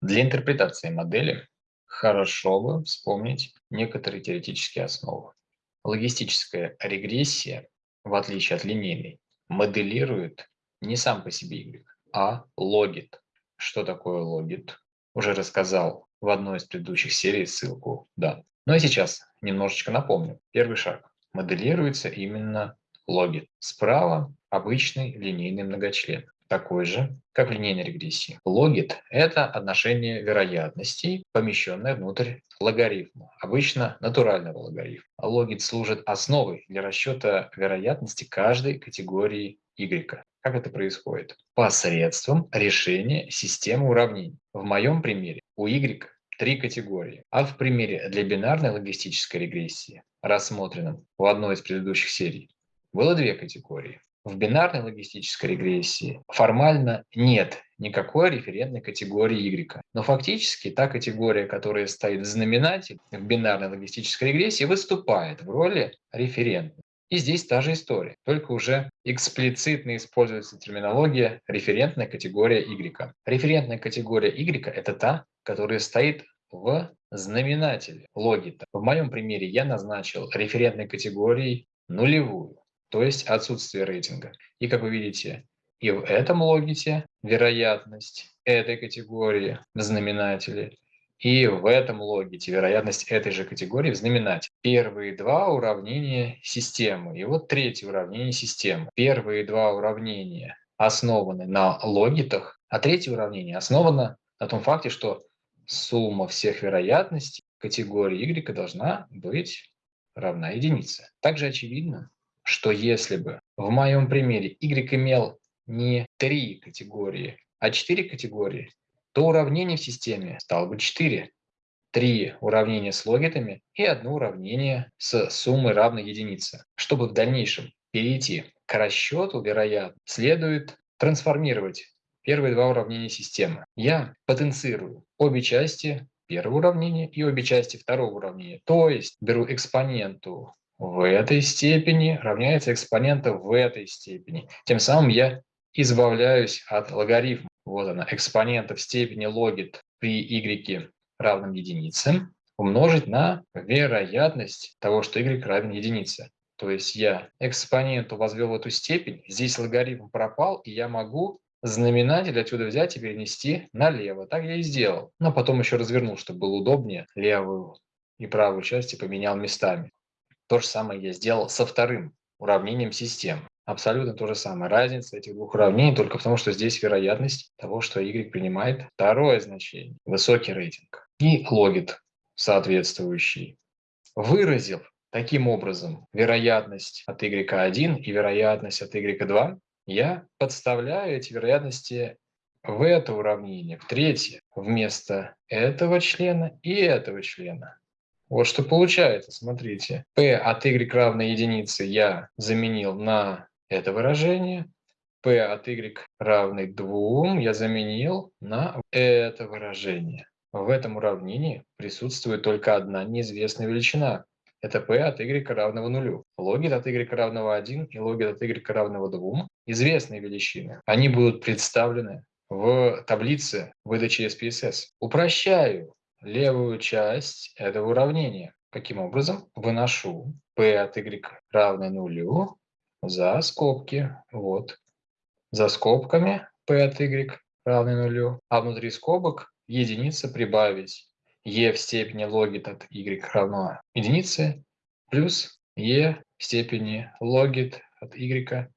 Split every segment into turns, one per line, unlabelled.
Для интерпретации модели хорошо бы вспомнить некоторые теоретические основы. Логистическая регрессия, в отличие от линейной, моделирует не сам по себе y, а логит. Что такое логит? Уже рассказал в одной из предыдущих серий, ссылку, да. Ну и сейчас немножечко напомню. Первый шаг. Моделируется именно логит. Справа обычный линейный многочлен такой же, как в линейной регрессии. Логит – это отношение вероятностей, помещенное внутрь логарифма, обычно натурального логарифма. Логит служит основой для расчета вероятности каждой категории y. Как это происходит? Посредством решения системы уравнений. В моем примере у y три категории, а в примере для бинарной логистической регрессии, рассмотренном в одной из предыдущих серий, было две категории. В бинарной логистической регрессии формально нет никакой референтной категории Y. Но фактически та категория, которая стоит в знаменателе в бинарной логистической регрессии, выступает в роли референтной. И здесь та же история, только уже эксплицитно используется терминология референтная категория Y. Референтная категория Y – это та, которая стоит в знаменателе логита. В моем примере я назначил референтной категорией нулевую то есть отсутствие рейтинга. И как вы видите, и в этом логите вероятность этой категории в знаменателе, и в этом логите вероятность этой же категории в знаменателе. Первые два уравнения системы, и вот третье уравнение системы. Первые два уравнения основаны на логитах, а третье уравнение основано на том факте, что сумма всех вероятностей категории y должна быть равна единице. Также очевидно, что если бы в моем примере y имел не три категории, а четыре категории, то уравнение в системе стало бы 4. Три уравнения с логитами и одно уравнение с суммой равной единице. Чтобы в дальнейшем перейти к расчету, вероятно, следует трансформировать первые два уравнения системы. Я потенцирую обе части первого уравнения и обе части второго уравнения. То есть беру экспоненту в этой степени равняется экспонента в этой степени. Тем самым я избавляюсь от логарифма. Вот она, экспонента в степени логит при y равном единице умножить на вероятность того, что y равен единице. То есть я экспоненту возвел в эту степень, здесь логарифм пропал, и я могу знаменатель отсюда взять и перенести налево. Так я и сделал. Но потом еще развернул, чтобы было удобнее. Левую и правую части поменял местами. То же самое я сделал со вторым уравнением системы. Абсолютно то же самое. Разница этих двух уравнений только потому, что здесь вероятность того, что y принимает второе значение, высокий рейтинг. И логит соответствующий. Выразил таким образом вероятность от y1 и вероятность от y2, я подставляю эти вероятности в это уравнение, в третье, вместо этого члена и этого члена. Вот что получается, смотрите. p от y равно единице я заменил на это выражение. p от y равный 2 я заменил на это выражение. В этом уравнении присутствует только одна неизвестная величина. Это p от y равного нулю. Логит от y равного 1 и логит от y равного 2 – известные величины. Они будут представлены в таблице выдачи SPSS. Упрощаю левую часть этого уравнения. Каким образом? Выношу p от y равное нулю за скобки. Вот. За скобками p от y равное нулю. А внутри скобок единица прибавить e в степени логит от y равно единице плюс e в степени логит от y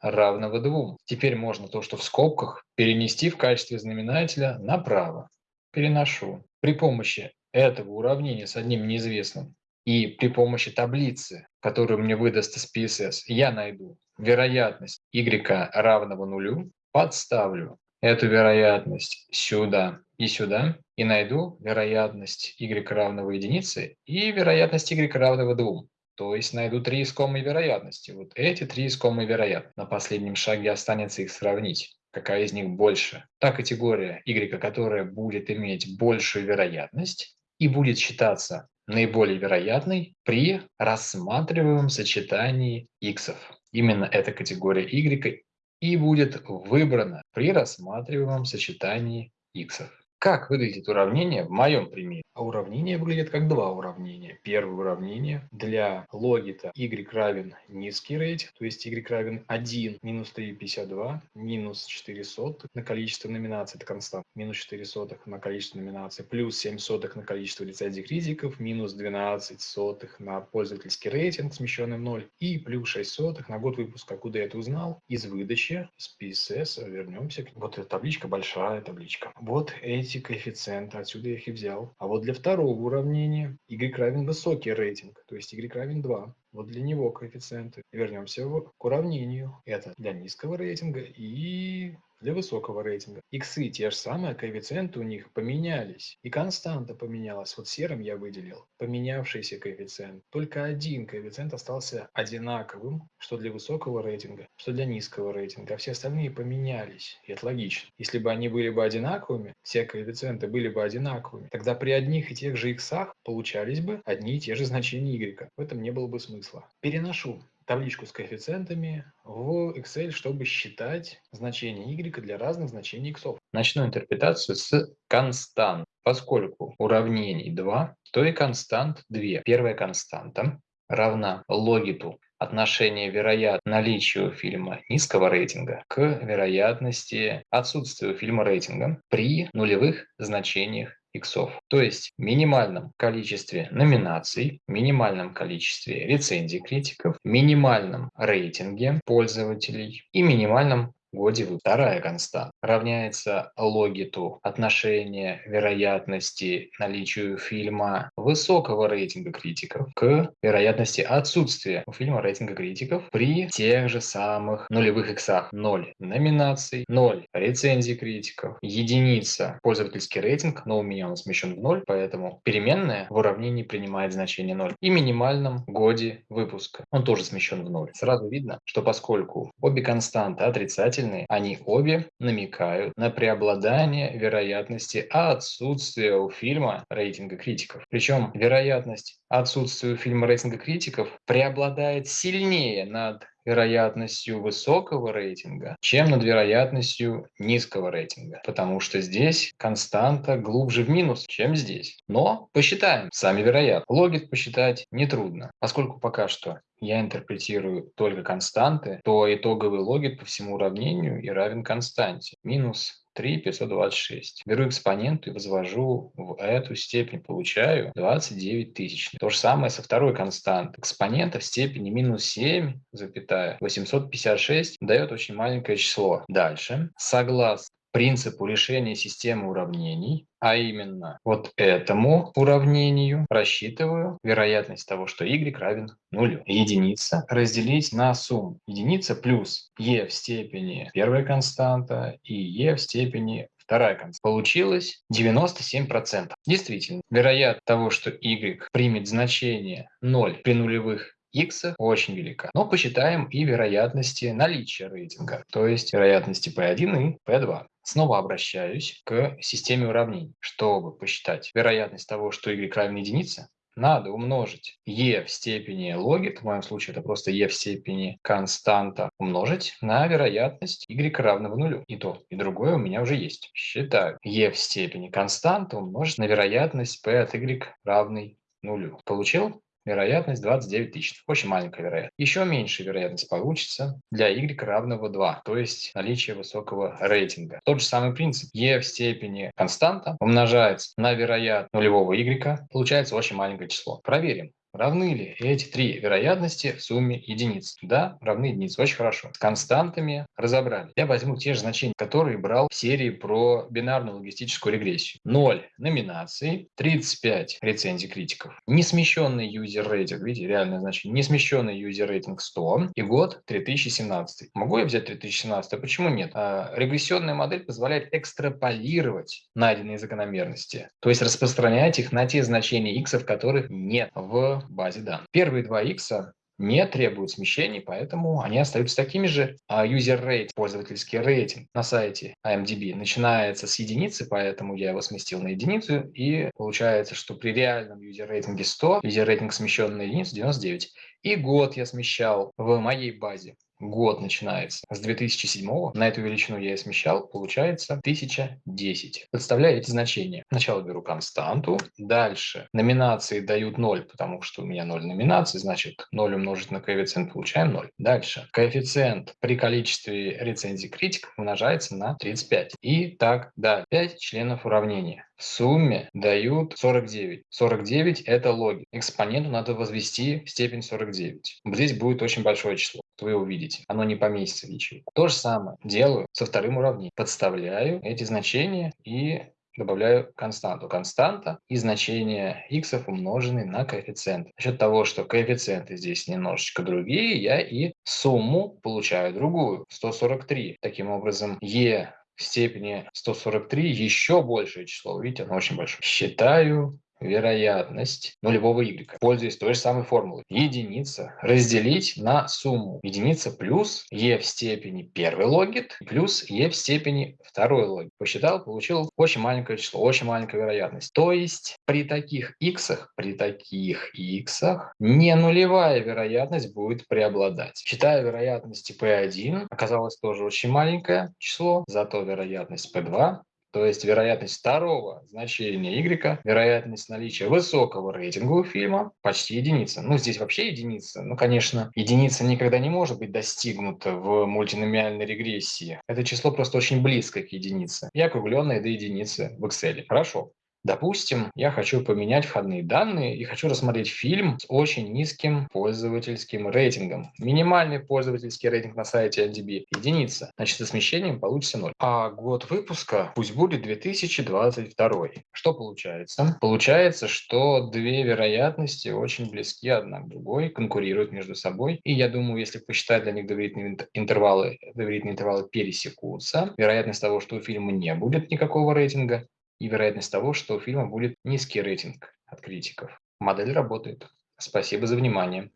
равного 2. Теперь можно то, что в скобках, перенести в качестве знаменателя направо. Переношу. При помощи этого уравнения с одним неизвестным и при помощи таблицы, которую мне выдаст SPSS, я найду вероятность y равного нулю, подставлю эту вероятность сюда и сюда, и найду вероятность y равного единице и вероятность y равного 2. То есть найду три искомые вероятности. Вот эти три искомые вероятности. На последнем шаге останется их сравнить какая из них больше. Та категория y, которая будет иметь большую вероятность и будет считаться наиболее вероятной при рассматриваемом сочетании x. Именно эта категория y и будет выбрана при рассматриваемом сочетании x. Как выглядит уравнение в моем примере? А уравнение выглядит как два уравнения. Первое уравнение для логита y равен низкий рейтинг, то есть y равен 1 минус 3,52 минус 4 сотых на количество номинаций, это констант, минус 4 сотых на количество номинаций, плюс 7 сотых на количество лицензий критиков, минус 12 сотых на пользовательский рейтинг, смещенный в ноль, и плюс 6 сотых на год выпуска. Куда я это узнал? Из выдачи, с PSS, вернемся. Вот эта табличка, большая табличка. Вот эти коэффициенты, отсюда я их и взял. А вот для второго уравнения y равен высокий рейтинг, то есть y равен 2. Вот для него коэффициенты. Вернемся к уравнению. Это для низкого рейтинга и для высокого рейтинга. Иксы те же самые, коэффициенты у них поменялись. И константа поменялась. Вот серым я выделил поменявшийся коэффициент. Только один коэффициент остался одинаковым, что для высокого рейтинга, что для низкого рейтинга. А все остальные поменялись. И это логично. Если бы они были бы одинаковыми, все коэффициенты были бы одинаковыми, тогда при одних и тех же иксах получались бы одни и те же значения y. В этом не было бы смысла. Переношу табличку с коэффициентами в Excel, чтобы считать значения y для разных значений x. Начну интерпретацию с констант. Поскольку уравнений 2, то и констант 2. Первая константа равна логиту отношения вероят наличию фильма низкого рейтинга к вероятности отсутствия фильма рейтинга при нулевых значениях иксов, то есть минимальном количестве номинаций, минимальном количестве рецензий критиков, минимальном рейтинге пользователей и минимальном годе вторая константа равняется логиту отношения вероятности наличию фильма высокого рейтинга критиков к вероятности отсутствия у фильма рейтинга критиков при тех же самых нулевых иксах. 0 номинаций, 0 рецензий критиков, единица пользовательский рейтинг, но у меня он смещен в 0, поэтому переменная в уравнении принимает значение 0. И минимальном годе выпуска. Он тоже смещен в 0. Сразу видно, что поскольку обе константы отрицательные, отрицательные, они обе намекают на преобладание вероятности отсутствия у фильма рейтинга критиков. Причем вероятность отсутствия у фильма рейтинга критиков преобладает сильнее над вероятностью высокого рейтинга, чем над вероятностью низкого рейтинга, потому что здесь константа глубже в минус, чем здесь. Но посчитаем, сами вероятно. Логит посчитать нетрудно, поскольку пока что я интерпретирую только константы, то итоговый логит по всему уравнению и равен константе. Минус 3 526. Беру экспоненту и возвожу в эту степень, получаю 29 тысяч. То же самое со второй константой. Экспонента в степени минус 7, запятая 856 дает очень маленькое число. Дальше, согласно принципу решения системы уравнений, а именно вот этому уравнению рассчитываю вероятность того, что y равен нулю. Единица разделить на сумму. Единица плюс e в степени первая константа и e в степени вторая константа. Получилось 97%. Действительно, вероятность того, что y примет значение 0 при нулевых x очень велика. Но посчитаем и вероятности наличия рейтинга, то есть вероятности P1 и P2. Снова обращаюсь к системе уравнений. Чтобы посчитать вероятность того, что y равен единице, надо умножить e в степени логит, в моем случае это просто e в степени константа, умножить на вероятность y равного нулю. И то, и другое у меня уже есть. Считаю e в степени константа умножить на вероятность p от y равный нулю. Получил? Вероятность 29 тысяч. Очень маленькая вероятность. Еще меньше вероятность получится для y равного 2, то есть наличие высокого рейтинга. Тот же самый принцип. e в степени константа умножается на вероятность нулевого y, получается очень маленькое число. Проверим. Равны ли эти три вероятности в сумме единиц? Да, равны единице. Очень хорошо. С константами разобрали. Я возьму те же значения, которые брал в серии про бинарную логистическую регрессию. 0 номинаций, 35 рецензий критиков, несмещенный юзер рейтинг, видите, реальное значение, несмещенный юзер рейтинг 100 и год 3017. Могу я взять 3017? А почему нет? А, регрессионная модель позволяет экстраполировать найденные закономерности, то есть распространять их на те значения x, которых нет в базе данных. Первые два x не требуют смещений, поэтому они остаются такими же. А user rate, пользовательский рейтинг на сайте IMDb начинается с единицы, поэтому я его сместил на единицу, и получается, что при реальном user рейтинге 100, user рейтинг смещен на единицу 99. И год я смещал в моей базе год начинается с 2007, на эту величину я и смещал, получается 1010. Подставляю эти значения. Сначала беру константу, дальше номинации дают 0, потому что у меня 0 номинаций, значит 0 умножить на коэффициент получаем 0. Дальше коэффициент при количестве рецензий критиков умножается на 35. И так далее. 5 членов уравнения в сумме дают 49. 49 – это логи. Экспоненту надо возвести в степень 49. Здесь будет очень большое число. Вы его видите. Оно не поместится в ячейку. То же самое делаю со вторым уравнением. Подставляю эти значения и добавляю константу. Константа и значение x умноженный на коэффициент. За счет того, что коэффициенты здесь немножечко другие, я и сумму получаю другую, 143. Таким образом, e в степени 143 еще большее число. Видите, оно очень большое. Считаю вероятность нулевого y, пользуясь той же самой формулой. Единица разделить на сумму. Единица плюс e в степени первый логит плюс e в степени второй логит. Посчитал, получил очень маленькое число, очень маленькая вероятность. То есть при таких x, при таких x не нулевая вероятность будет преобладать. Считая вероятность p1, оказалось тоже очень маленькое число, зато вероятность p2 то есть вероятность второго значения y, вероятность наличия высокого рейтинга у фильма почти единица. Ну, здесь вообще единица. Ну, конечно, единица никогда не может быть достигнута в мультиномиальной регрессии. Это число просто очень близко к единице и округленное до единицы в Excel. Хорошо. Допустим, я хочу поменять входные данные и хочу рассмотреть фильм с очень низким пользовательским рейтингом. Минимальный пользовательский рейтинг на сайте IMDb – единица. Значит, со смещением получится 0. А год выпуска пусть будет 2022. Что получается? Получается, что две вероятности очень близки одна к другой, конкурируют между собой. И я думаю, если посчитать для них доверительные интервалы, доверительные интервалы пересекутся, вероятность того, что у фильма не будет никакого рейтинга, и вероятность того, что у фильма будет низкий рейтинг от критиков. Модель работает. Спасибо за внимание.